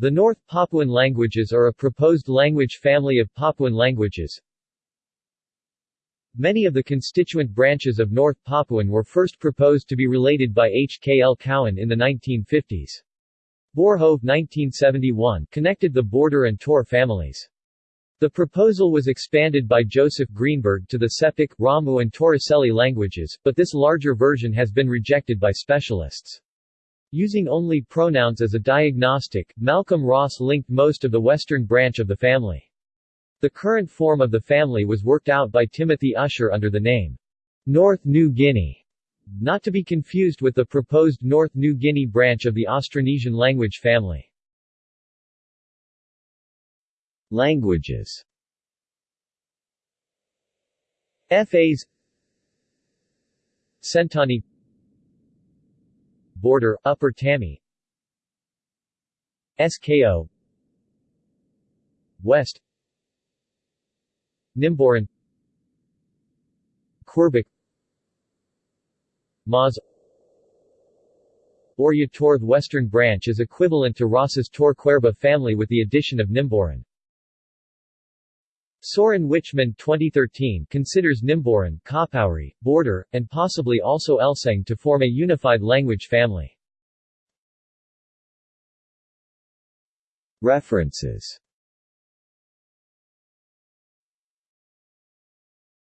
The North Papuan languages are a proposed language family of Papuan languages. Many of the constituent branches of North Papuan were first proposed to be related by H. K. L. Cowan in the 1950s. Borjo 1971 connected the Border and Tor families. The proposal was expanded by Joseph Greenberg to the Sepik, Ramu and Torricelli languages, but this larger version has been rejected by specialists. Using only pronouns as a diagnostic, Malcolm Ross linked most of the western branch of the family. The current form of the family was worked out by Timothy Usher under the name North New Guinea, not to be confused with the proposed North New Guinea branch of the Austronesian language family. Languages FAs Sentani Border, Upper Tami. SKO West. Nimboran. Querbik Maz. Orya Western branch is equivalent to Ross's Tor Kwerba family with the addition of Nimboran. Soren Wichmann 2013 considers Nimboran, Kapauri, Border, and possibly also Elseng to form a unified language family. References